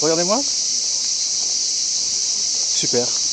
Regardez-moi. Super.